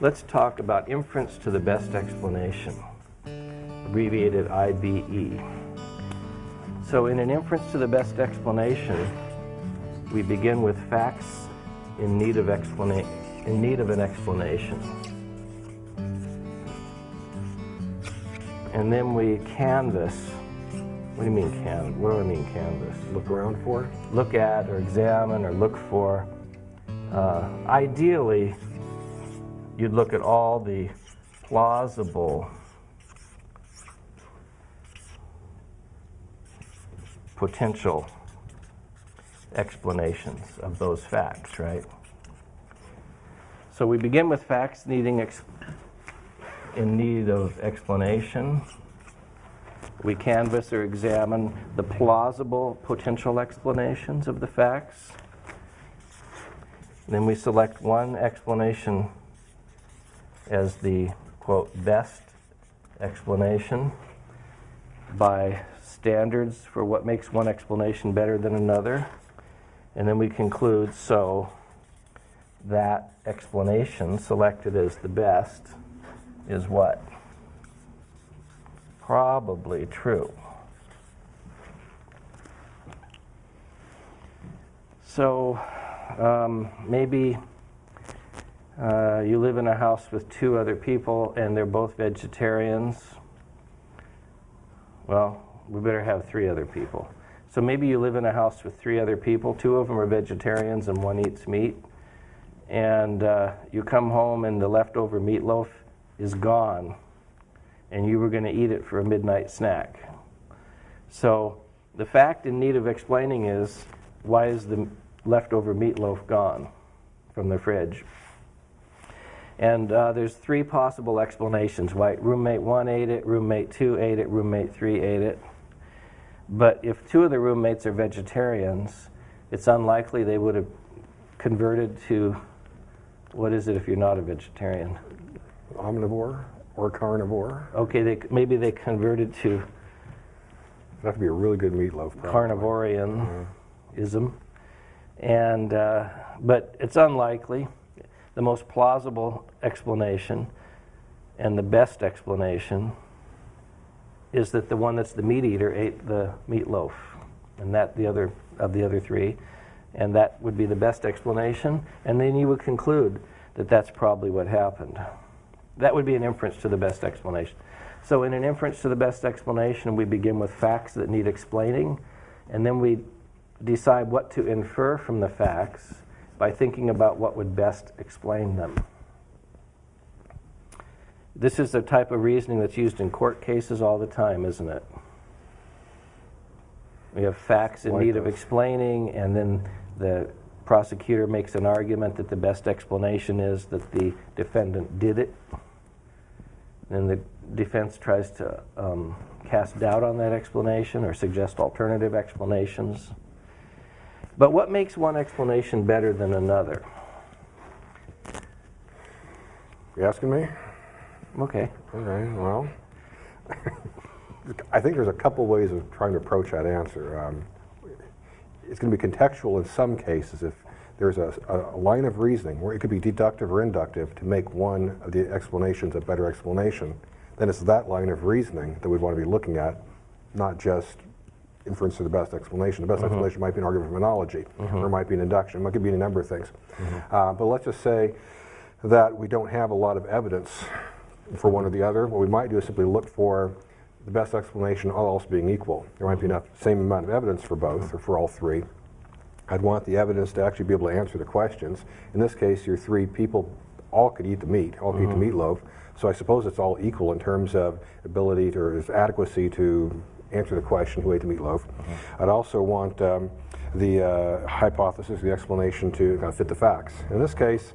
let's talk about inference to the best explanation, abbreviated IBE. So in an inference to the best explanation, we begin with facts in need of, explanation. in need of an explanation. And then we canvass. What do you mean can? What do I mean canvass? Look around for? Look at or examine or look for. Uh, ideally, you'd look at all the plausible potential explanations of those facts, right? So we begin with facts needing in need of explanation. We canvass or examine the plausible potential explanations of the facts. Then we select one explanation as the, quote, best explanation by standards for what makes one explanation better than another. And then we conclude, so that explanation selected as the best is what? Probably true. So um, maybe uh, you live in a house with two other people and they're both vegetarians. Well, we better have three other people. So maybe you live in a house with three other people. Two of them are vegetarians and one eats meat. And uh, you come home and the leftover meatloaf is gone. And you were going to eat it for a midnight snack. So the fact in need of explaining is why is the leftover meatloaf gone from the fridge? And uh, there's three possible explanations why roommate one ate it, roommate two ate it, roommate three ate it. But if two of the roommates are vegetarians, it's unlikely they would have converted to what is it if you're not a vegetarian? Omnivore or carnivore. Okay, they, maybe they converted to. Have to be a really good meatloaf. Carnivorianism, mm-hmm. and uh, but it's unlikely the most plausible explanation and the best explanation is that the one that's the meat eater ate the meatloaf, and that the other of the other three, and that would be the best explanation. And then you would conclude that that's probably what happened. That would be an inference to the best explanation. So in an inference to the best explanation, we begin with facts that need explaining, and then we decide what to infer from the facts, by thinking about what would best explain them. This is the type of reasoning that's used in court cases all the time, isn't it? We have facts in need of explaining, and then the prosecutor makes an argument that the best explanation is that the defendant did it. And the defense tries to um, cast doubt on that explanation or suggest alternative explanations. But what makes one explanation better than another? You asking me? Okay. Okay, well, I think there's a couple ways of trying to approach that answer. Um, it's going to be contextual in some cases if there's a, a, line of reasoning where it could be deductive or inductive to make one of the explanations a better explanation, then it's that line of reasoning that we want to be looking at, not just inference to the best explanation. The best mm -hmm. explanation might be an argument from analogy, mm -hmm. or it might be an induction, it could be a number of things. Mm -hmm. uh, but let's just say that we don't have a lot of evidence for one or the other. What we might do is simply look for the best explanation, all else being equal. There might be enough, same amount of evidence for both, or for all three. I'd want the evidence to actually be able to answer the questions. In this case, your three people all could eat the meat, all could eat the mm-hmm. meatloaf. So I suppose it's all equal in terms of ability to, or adequacy to answer the question who ate the meatloaf. Mm -hmm. I'd also want um, the uh, hypothesis, the explanation to kind of fit the facts. In this case,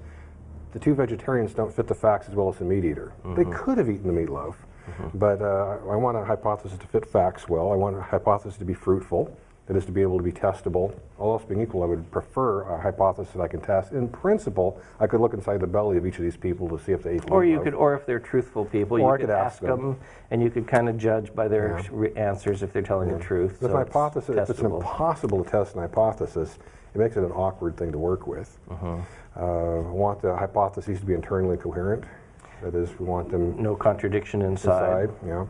the two vegetarians don't fit the facts as well as the meat eater. Mm -hmm. They could have eaten the meatloaf, mm -hmm. but uh, I want a hypothesis to fit facts well. I want a hypothesis to be fruitful that is to be able to be testable. All else being equal, I would prefer a hypothesis that I can test. In principle, I could look inside the belly of each of these people to see if they ate Or you could, or if they're truthful people, you could, could ask them. them. and you could kind of judge by their yeah. answers if they're telling yeah. the truth. So hypothesis, it's if it's impossible to test an hypothesis, it makes it an awkward thing to work with. Uh-huh. Uh, I want the hypotheses to be internally coherent. That is, we want them No contradiction inside. inside, yeah.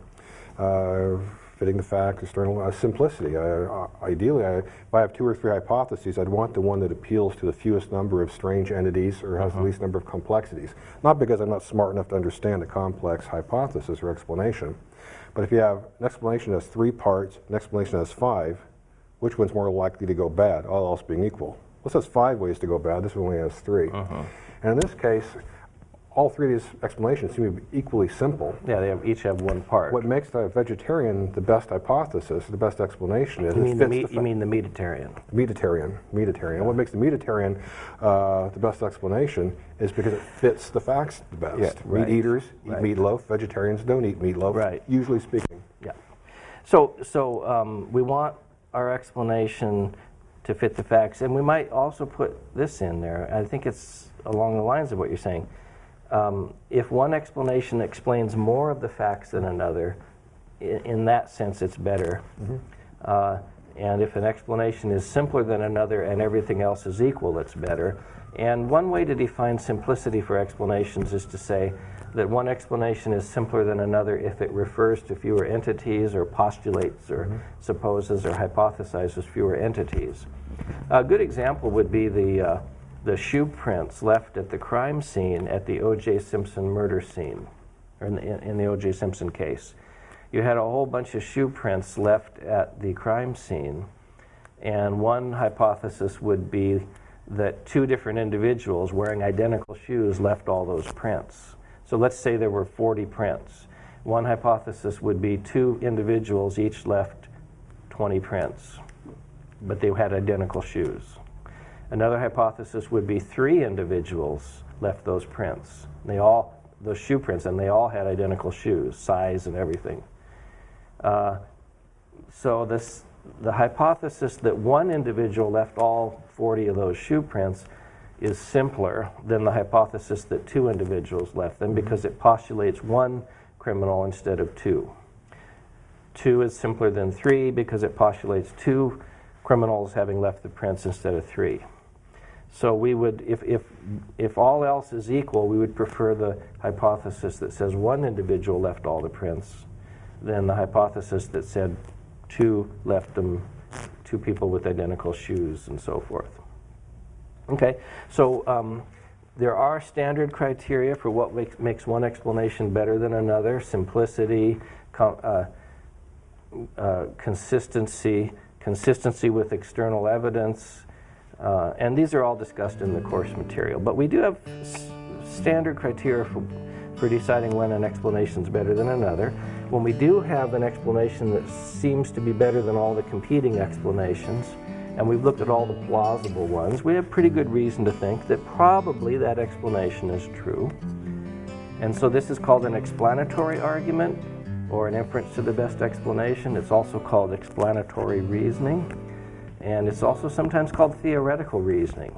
Uh, fitting the facts, external uh, simplicity. Uh, uh, ideally, I, if I have two or three hypotheses, I'd want the one that appeals to the fewest number of strange entities or has the least number of complexities. Not because I'm not smart enough to understand a complex hypothesis or explanation, but if you have an explanation that has three parts, an explanation that has five, which one's more likely to go bad, all else being equal? This has five ways to go bad, this one only has 3 And in this case, all three of these explanations seem to be equally simple. Yeah, they have, each have one part. What makes the vegetarian the best hypothesis, the best explanation is you it mean the meat, the you mean the meatitarian? Mediterranean. Mediterranean. What makes the Mediterranean uh, the best explanation is because it fits the facts the best. Yeah, right, Meat eaters eat right. meatloaf. Vegetarians don't eat meatloaf. Right. Usually speaking. Yeah. So, so um, we want our explanation to fit the facts, and we might also put this in there. I think it's along the lines of what you're saying. Um, if one explanation explains more of the facts than another, in, in that sense, it's better. Uh, and if an explanation is simpler than another and everything else is equal, it's better. And one way to define simplicity for explanations is to say that one explanation is simpler than another if it refers to fewer entities or postulates or supposes or hypothesizes fewer entities. A good example would be the, uh, the shoe prints left at the crime scene at the O.J. Simpson murder scene, or in the, in the O.J. Simpson case. You had a whole bunch of shoe prints left at the crime scene, and one hypothesis would be that two different individuals wearing identical shoes left all those prints. So let's say there were 40 prints. One hypothesis would be two individuals each left 20 prints, but they had identical shoes. Another hypothesis would be three individuals left those prints. They all, those shoe prints, and they all had identical shoes, size and everything. Uh, so this, the hypothesis that one individual left all 40 of those shoe prints is simpler than the hypothesis that two individuals left them because it postulates one criminal instead of two. Two is simpler than three because it postulates two criminals having left the prints instead of three. So we would, if, if, if all else is equal, we would prefer the hypothesis that says one individual left all the prints than the hypothesis that said two left them, two people with identical shoes and so forth. Okay, so um, there are standard criteria for what makes, makes one explanation better than another simplicity, uh, uh, consistency, consistency with external evidence, uh, and these are all discussed in the course material. But we do have standard criteria for, for deciding when an explanation is better than another. When we do have an explanation that seems to be better than all the competing explanations, and we've looked at all the plausible ones, we have pretty good reason to think that probably that explanation is true. And so this is called an explanatory argument or an inference to the best explanation. It's also called explanatory reasoning. And it's also sometimes called theoretical reasoning.